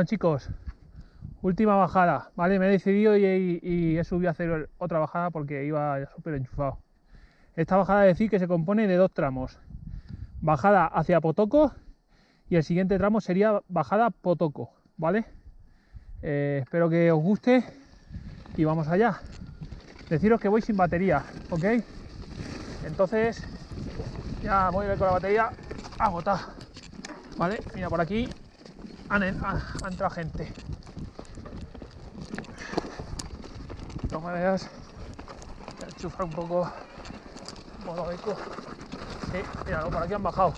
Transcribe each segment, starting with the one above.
Bueno chicos, última bajada, ¿vale? Me he decidido y, he subido a hacer otra bajada porque iba súper enchufado. Esta bajada decir que se compone de dos tramos. Bajada hacia Potoco y el siguiente tramo sería bajada Potoco, ¿vale? Eh, espero que os guste y vamos allá. Deciros que voy sin batería, ¿ok? Entonces ya voy a ir con la batería agotada, ¿vale? Mira, por aquí han, han, entrado gente. De todas maneras, voy a enchufar un poco modo eco. Sí, mira, por aquí han bajado.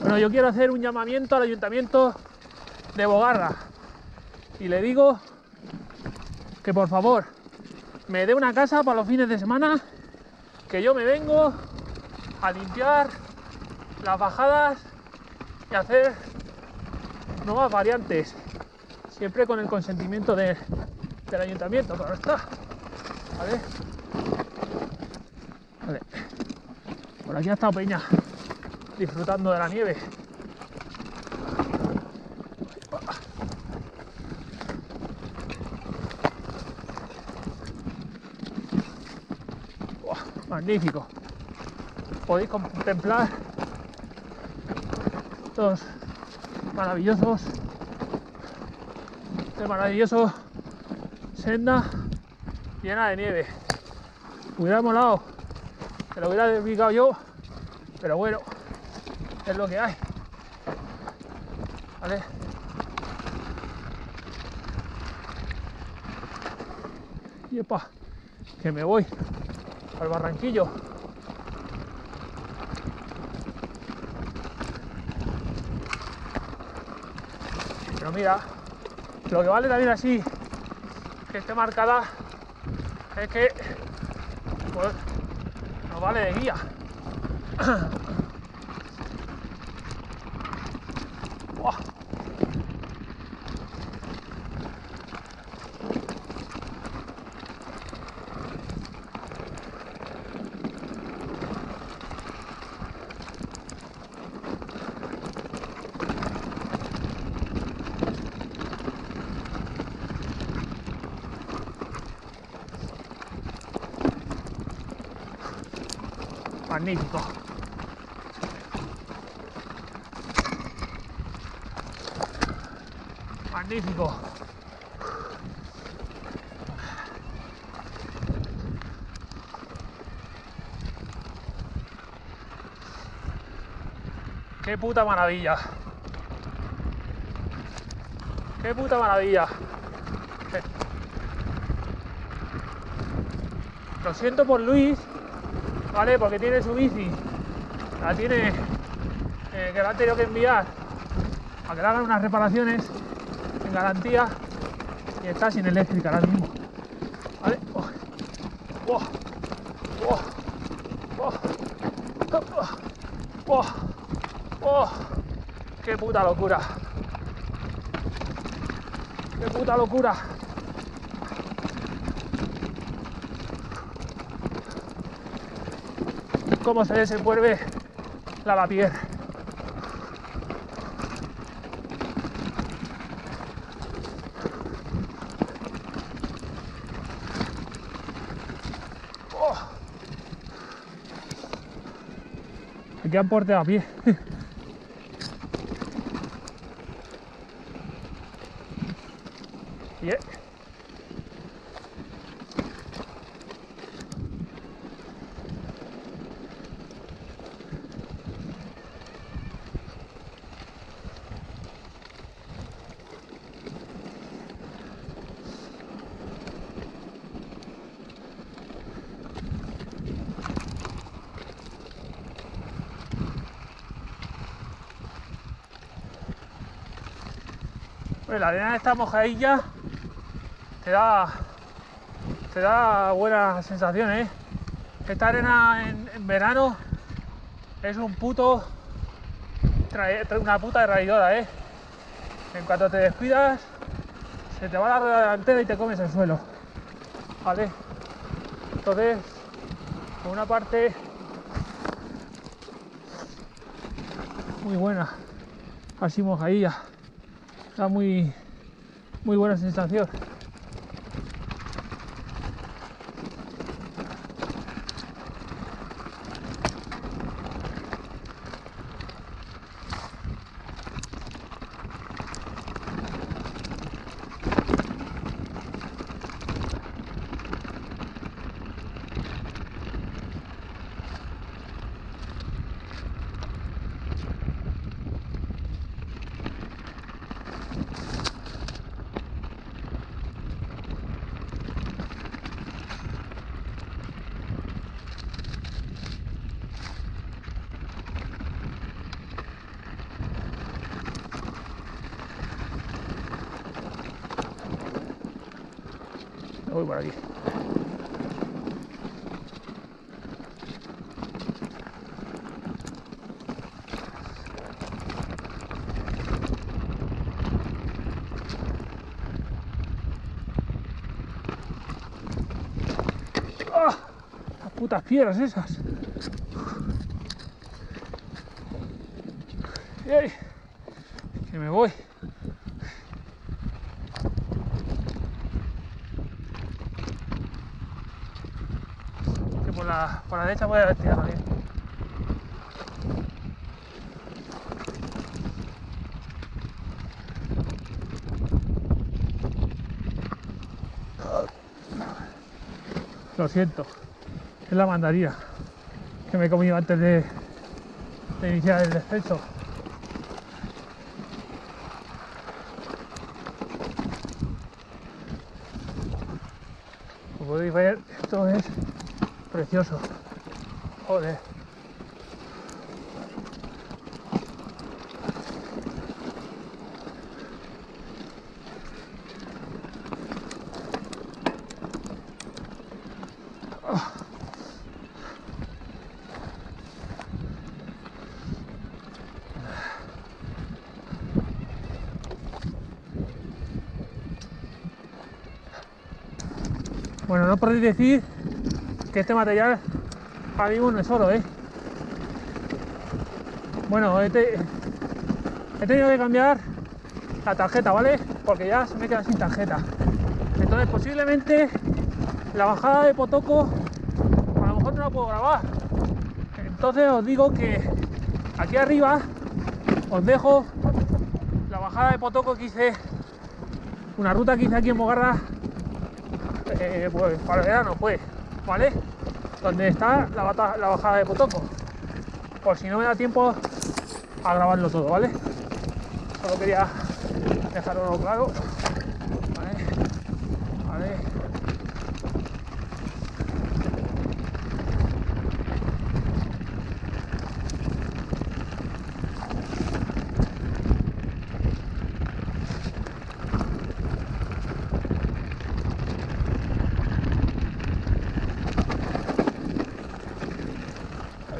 Bueno, yo quiero hacer un llamamiento al ayuntamiento de Bogarra y le digo que por favor me dé una casa para los fines de semana que yo me vengo a limpiar las bajadas y hacer nuevas variantes siempre con el consentimiento de, del ayuntamiento claro está. Vale. Por aquí ha estado Peña disfrutando de la nieve magnífico. Podéis contemplar estos maravillosos, este maravilloso senda llena de nieve. Hubiera molado, que lo hubiera dedicado yo, pero bueno, es lo que hay. ¿Vale? Y epa, que me voy al barranquillo. Pero mira, lo que vale también así que esté marcada es que pues, nos vale de guía. magnífico. Magnífico. Qué puta maravilla. Qué puta maravilla. Lo siento por Luis, ¿vale? Porque tiene su bici, la tiene eh, que la han tenido que enviar a que le hagan unas reparaciones en garantía y está sin eléctrica ahora mismo. ¿Vale? Oh. Oh. Oh. ¡Qué puta locura! ¡Qué puta locura! Cómo se desenvuelve la lavapié. Oh. Aquí han porte a pie. Pues la arena esta mojadilla te da te da buenas sensaciones. ¿eh? Esta arena en, verano es un puto una puta traidora, ¿eh? En cuanto te descuidas, se te va la rueda delantera y te comes el suelo. ¿Vale? Entonces, por una parte muy buena, así mojadilla, da muy, muy buena sensación. Voy por aquí. ¡Ah! Las putas piedras esas. ¡Ey! Que me voy. Que por la, por la derecha voy a tirado bien. Lo siento, es la mandarina que me he comido antes de, de iniciar el descenso. Como podéis ver, esto es precioso. Joder. Bueno, no podéis decir que este material ahora mismo no es oro, ¿eh? Bueno, he tenido que cambiar la tarjeta, ¿vale? Porque ya se me queda sin tarjeta. Entonces posiblemente la bajada de Potoco a lo mejor no la puedo grabar. Entonces os digo que aquí arriba os dejo la bajada de Potoco que hice, una ruta que hice aquí en Mogarra eh, pues para el verano, pues, ¿vale? Donde está la, bata- la bajada de Potoco. Por si no me da tiempo a grabarlo todo, ¿vale? Solo quería dejarlo claro. ¿Vale? ¿Vale?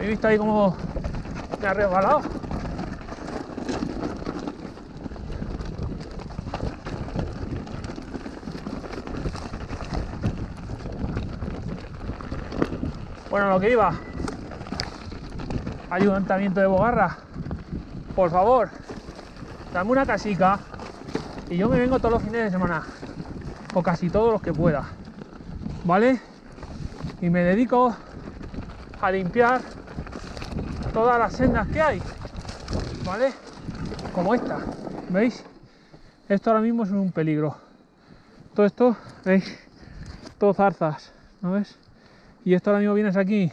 ¿Habéis visto ahí cómo me ha resbalado? Bueno, lo que iba. Ayuntamiento de Bogarra. Por favor, dame una casica y yo me vengo todos los fines de semana. O casi todos los que pueda. ¿Vale? Y me dedico a limpiar todas las sendas que hay, ¿vale? Como esta, ¿veis? Esto ahora mismo es un peligro. Todo esto, ¿veis? Todo zarzas, ¿no ves? Y esto ahora mismo vienes aquí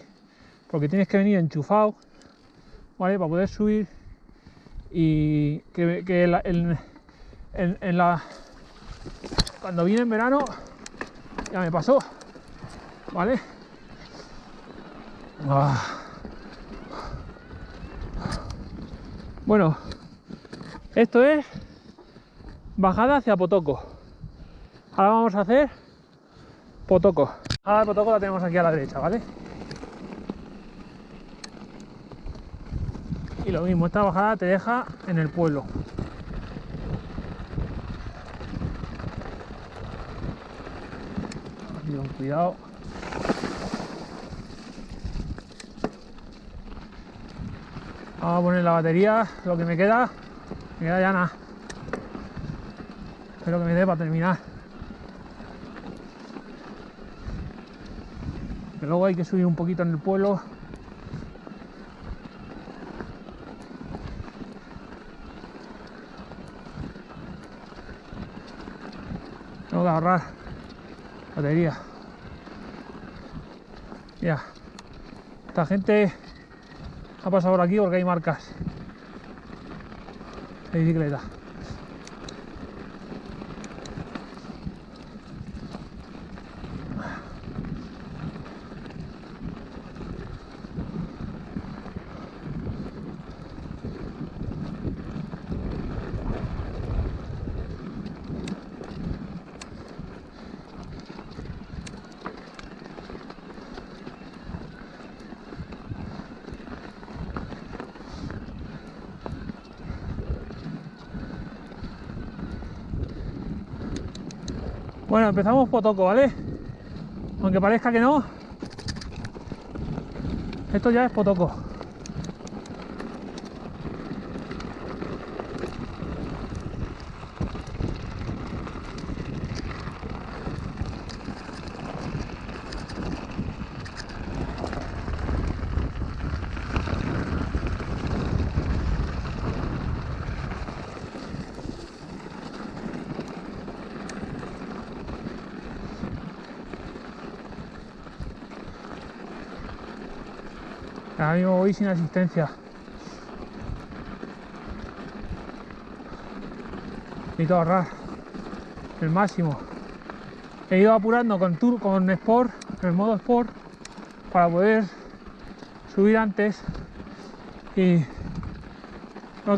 porque tienes que venir enchufado, ¿vale? Para poder subir y que, que en- en la... Cuando viene en verano, ya me pasó, ¿vale? Ah. Bueno, esto es bajada hacia Potoco. Ahora vamos a hacer Potoco. Ahora Potoco la tenemos aquí a la derecha, ¿vale? Y lo mismo, esta bajada te deja en el pueblo. Cuidado. Vamos a poner la batería, lo que me queda, me queda ya nada. Espero que me dé para terminar. Que luego hay que subir un poquito en el pueblo. Tengo que ahorrar batería. Ya. Esta gente ha pasado por aquí porque hay marcas de bicicleta. Bueno, empezamos potoco, ¿vale? Aunque parezca que no, esto ya es potoco. Ahora mismo voy sin asistencia. Necesito ahorrar el máximo. He ido apurando con Tour, con Sport, el modo Sport, para poder subir antes y